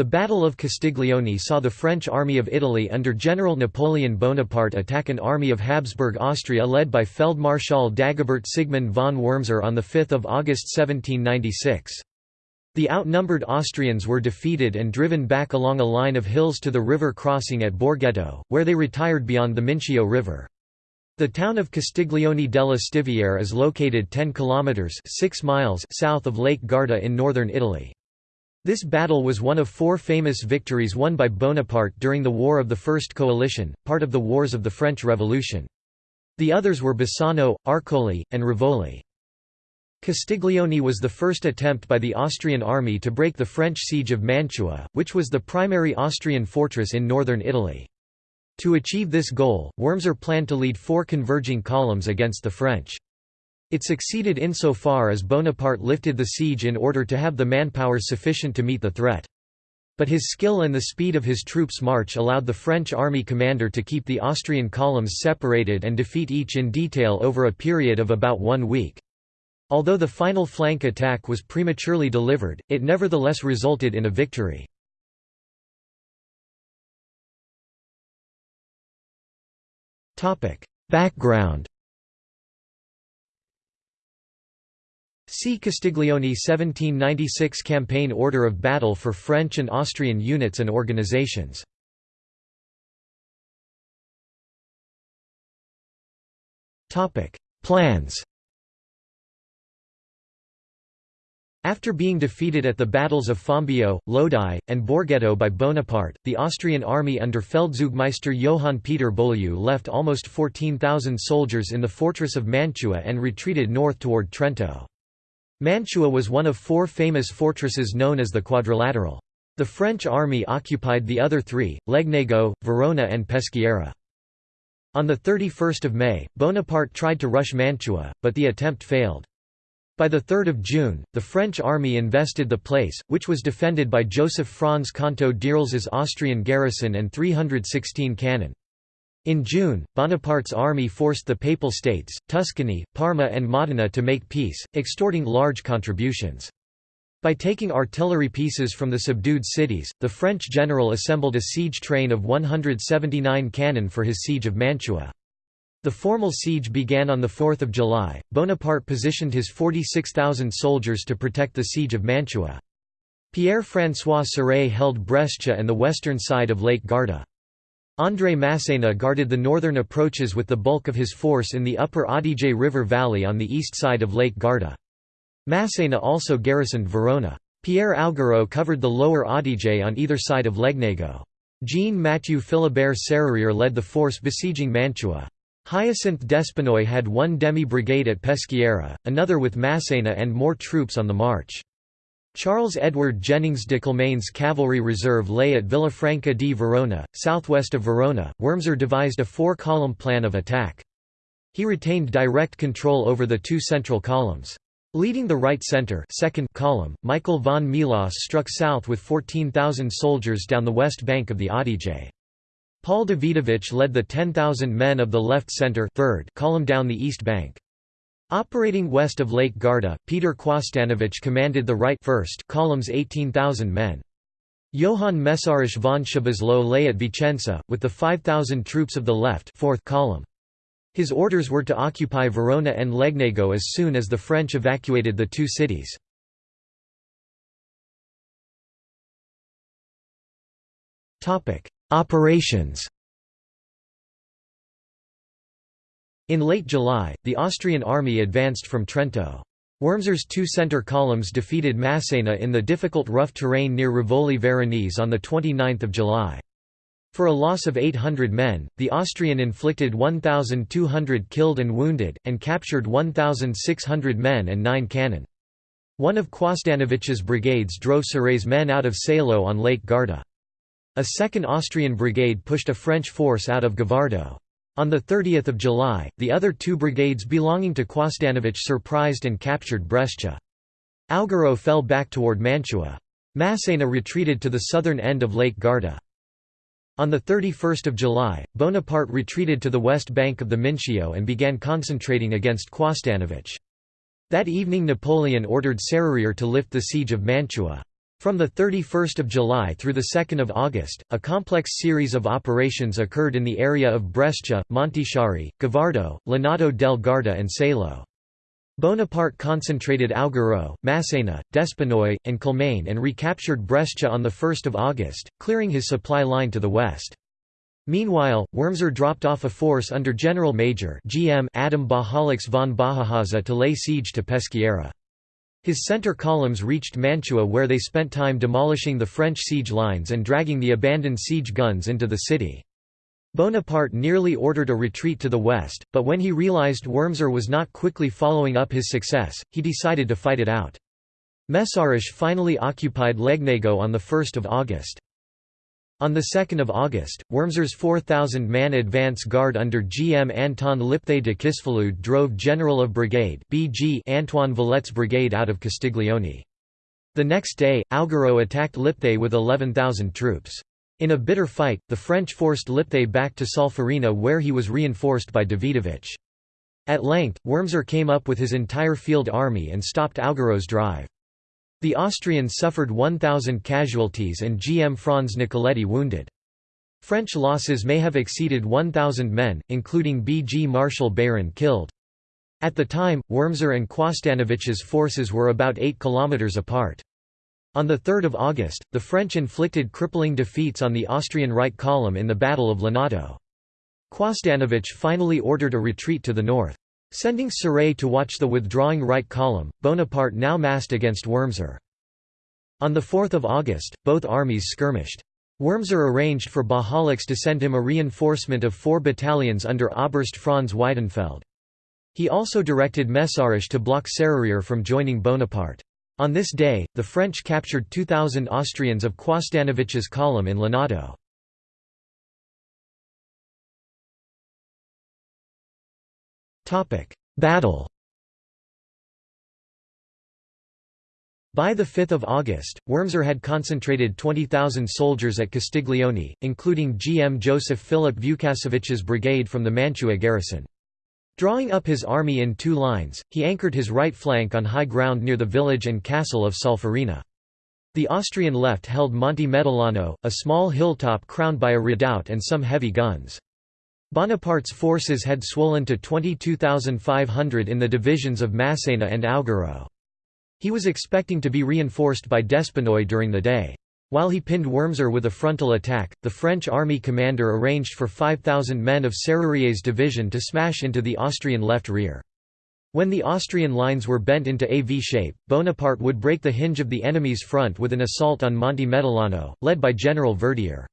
The Battle of Castiglione saw the French army of Italy under General Napoleon Bonaparte attack an army of Habsburg Austria led by Feldmarschall Dagobert Sigmund von Wurmser on 5 August 1796. The outnumbered Austrians were defeated and driven back along a line of hills to the river crossing at Borghetto, where they retired beyond the Mincio River. The town of Castiglione della Stiviere is located 10 kilometers 6 miles south of Lake Garda in northern Italy. This battle was one of four famous victories won by Bonaparte during the War of the First Coalition, part of the Wars of the French Revolution. The others were Bassano, Arcole, and Rivoli. Castiglione was the first attempt by the Austrian army to break the French siege of Mantua, which was the primary Austrian fortress in northern Italy. To achieve this goal, Wurmser planned to lead four converging columns against the French. It succeeded insofar as Bonaparte lifted the siege in order to have the manpower sufficient to meet the threat. But his skill and the speed of his troops' march allowed the French army commander to keep the Austrian columns separated and defeat each in detail over a period of about one week. Although the final flank attack was prematurely delivered, it nevertheless resulted in a victory. Background See Castiglione 1796 Campaign Order of Battle for French and Austrian units and organizations. Plans After being defeated at the battles of Fombio, Lodi, and Borghetto by Bonaparte, the Austrian army under Feldzeugmeister Johann Peter Beaulieu left almost 14,000 soldiers in the fortress of Mantua and retreated north toward Trento. Mantua was one of four famous fortresses known as the Quadrilateral. The French army occupied the other three, Legnago, Verona and Peschiera. On 31 May, Bonaparte tried to rush Mantua, but the attempt failed. By 3 June, the French army invested the place, which was defended by Joseph Franz Canto d'Irles's Austrian garrison and 316 cannon. In June, Bonaparte's army forced the Papal States, Tuscany, Parma and Modena to make peace, extorting large contributions. By taking artillery pieces from the subdued cities, the French general assembled a siege train of 179 cannon for his siege of Mantua. The formal siege began on 4 July. Bonaparte positioned his 46,000 soldiers to protect the siege of Mantua. Pierre-François Sauret held Brescia and the western side of Lake Garda. André Massena guarded the northern approaches with the bulk of his force in the upper Adige River valley on the east side of Lake Garda. Massena also garrisoned Verona. Pierre Augereau covered the lower Adige on either side of Legnago. Jean-Mathieu Philibert Serrurier led the force besieging Mantua. Hyacinthe Despinoy had one demi-brigade at Peschiera, another with Massena and more troops on the march. Charles Edward Jennings de Kilmaine's cavalry reserve lay at Villafranca di Verona, southwest of Verona. Wurmser devised a four-column plan of attack. He retained direct control over the two central columns. Leading the right center second column, Michael von Melas struck south with 14,000 soldiers down the west bank of the Adige. Paul Davidovich led the 10,000 men of the left center third column down the east bank. Operating west of Lake Garda, Peter Quosdanovich commanded the right first column's 18,000 men. Johann Mészáros von Szoboszló lay at Vicenza, with the 5,000 troops of the left fourth column. His orders were to occupy Verona and Legnago as soon as the French evacuated the two cities. Operations In late July, the Austrian army advanced from Trento. Wurmser's two center columns defeated Massena in the difficult rough terrain near Rivoli Veronese on 29 July. For a loss of 800 men, the Austrian inflicted 1,200 killed and wounded, and captured 1,600 men and nine cannon. One of Quosdanovich's brigades drove Sauret's men out of Salo on Lake Garda. A second Austrian brigade pushed a French force out of Gavardo. On 30 July, the other two brigades belonging to Quosdanovich surprised and captured Brescia. Augereau fell back toward Mantua. Massena retreated to the southern end of Lake Garda. On 31 July, Bonaparte retreated to the west bank of the Mincio and began concentrating against Quosdanovich. That evening Napoleon ordered Serrurier to lift the siege of Mantua. From 31 July through 2 August, a complex series of operations occurred in the area of Brescia, Montichiari, Gavardo, Lonato del Garda and Salo. Bonaparte concentrated Augereau, Massena, Despinoy, and Kilmaine and recaptured Brescia on 1 August, clearing his supply line to the west. Meanwhile, Wurmser dropped off a force under General Major GM Adam Bajalics von Bajahaza to lay siege to Peschiera. His center columns reached Mantua where they spent time demolishing the French siege lines and dragging the abandoned siege guns into the city. Bonaparte nearly ordered a retreat to the west, but when he realized Wurmser was not quickly following up his success, he decided to fight it out. Mészáros finally occupied Legnago on 1 August. On 2 August, Wurmser's 4,000-man advance guard under GM Anton Lipthay de Kisfalud drove General of Brigade BG Antoine Valette's brigade out of Castiglione. The next day, Augereau attacked Lipthay with 11,000 troops. In a bitter fight, the French forced Lipthay back to Solferino where he was reinforced by Davidovich. At length, Wurmser came up with his entire field army and stopped Augereau's drive. The Austrians suffered 1,000 casualties and GM Franz Nicoletti wounded. French losses may have exceeded 1,000 men, including BG Martial Beyrand killed. At the time, Wurmser and Quosdanovich's forces were about 8 kilometers apart. On 3 August, the French inflicted crippling defeats on the Austrian right column in the Battle of Lonato. Quosdanovich finally ordered a retreat to the north. Sending Sauret to watch the withdrawing right column, Bonaparte now massed against Wurmser. On 4 August, both armies skirmished. Wurmser arranged for Bajalics to send him a reinforcement of four battalions under Oberst Franz Weidenfeld. He also directed Mészáros to block Serrurier from joining Bonaparte. On this day, the French captured 2,000 Austrians of Quosdanovich's column in Lonato. Battle By 5 August, Wurmser had concentrated 20,000 soldiers at Castiglione, including GM Joseph Philip Vukasovich's brigade from the Mantua garrison. Drawing up his army in two lines, he anchored his right flank on high ground near the village and castle of Solferino. The Austrian left held Monte Medolano, a small hilltop crowned by a redoubt and some heavy guns. Bonaparte's forces had swollen to 22,500 in the divisions of Massena and Augereau. He was expecting to be reinforced by Despinoy during the day. While he pinned Wurmser with a frontal attack, the French army commander arranged for 5,000 men of Serrurier's division to smash into the Austrian left rear. When the Austrian lines were bent into a V shape, Bonaparte would break the hinge of the enemy's front with an assault on Monte Medolano, led by General Verdier.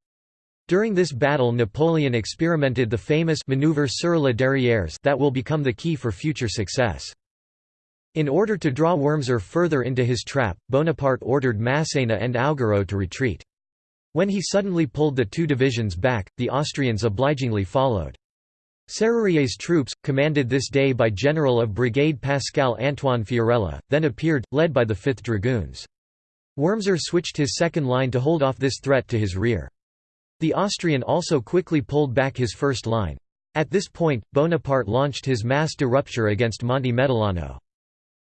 During this battle Napoleon experimented the famous maneuver sur la derrière that will become the key for future success. In order to draw Wurmser further into his trap, Bonaparte ordered Massena and Augereau to retreat. When he suddenly pulled the two divisions back, the Austrians obligingly followed. Serrurier's troops, commanded this day by General of Brigade Pascal Antoine Fiorella, then appeared, led by the 5th Dragoons. Wurmser switched his second line to hold off this threat to his rear. The Austrian also quickly pulled back his first line. At this point, Bonaparte launched his mass de rupture against Monte Medolano.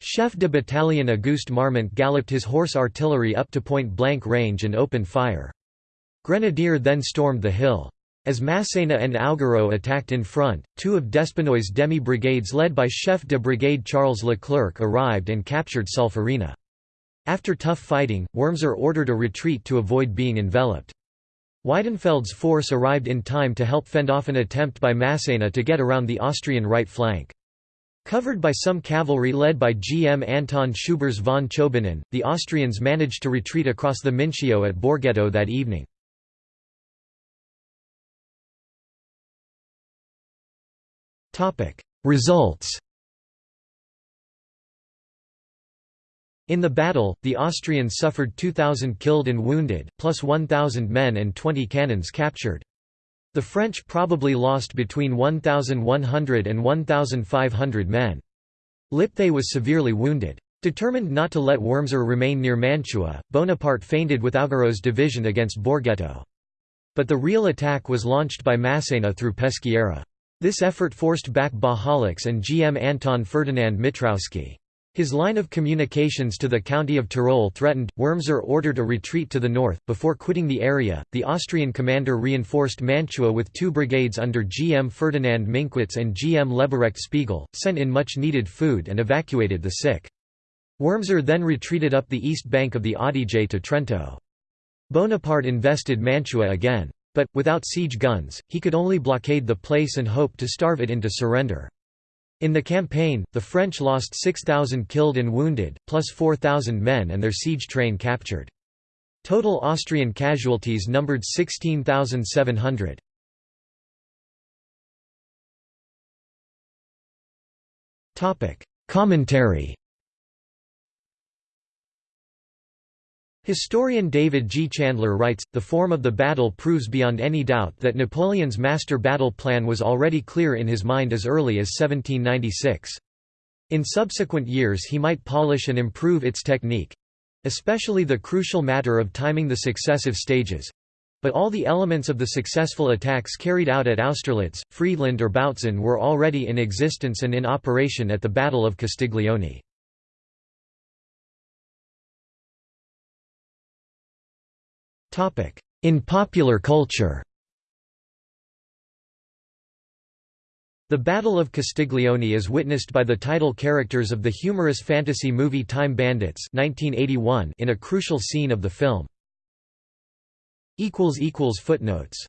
Chef de Battalion Auguste Marmont galloped his horse artillery up to point-blank range and opened fire. Grenadier then stormed the hill. As Massena and Augereau attacked in front, two of Despinoy's demi-brigades led by Chef de Brigade Charles Leclerc arrived and captured Solferino. After tough fighting, Wurmser ordered a retreat to avoid being enveloped. Weidenfeld's force arrived in time to help fend off an attempt by Massena to get around the Austrian right flank. Covered by some cavalry led by GM Anton Schübirz von Chobinin, the Austrians managed to retreat across the Mincio at Borghetto that evening. Results In the battle, the Austrians suffered 2,000 killed and wounded, plus 1,000 men and 20 cannons captured. The French probably lost between 1,100 and 1,500 men. Lipthay was severely wounded. Determined not to let Wurmser remain near Mantua, Bonaparte feinted with Augereau's division against Borghetto. But the real attack was launched by Massena through Peschiera. This effort forced back Bajalics and GM Anton Ferdinand Mittrowsky. His line of communications to the county of Tyrol threatened. Wurmser ordered a retreat to the north. Before quitting the area, the Austrian commander reinforced Mantua with two brigades under GM Ferdinand Minkwitz and GM Leberecht Spiegel, sent in much needed food, and evacuated the sick. Wurmser then retreated up the east bank of the Adige to Trento. Bonaparte invested Mantua again. But, without siege guns, he could only blockade the place and hope to starve it into surrender. In the campaign, the French lost 6,000 killed and wounded, plus 4,000 men and their siege train captured. Total Austrian casualties numbered 16,700. Commentary Historian David G. Chandler writes, the form of the battle proves beyond any doubt that Napoleon's master battle plan was already clear in his mind as early as 1796. In subsequent years he might polish and improve its technique—especially the crucial matter of timing the successive stages—but all the elements of the successful attacks carried out at Austerlitz, Friedland or Bautzen were already in existence and in operation at the Battle of Castiglione. In popular culture. The Battle of Castiglione is witnessed by the title characters of the humorous fantasy movie Time Bandits 1981 in a crucial scene of the film. Footnotes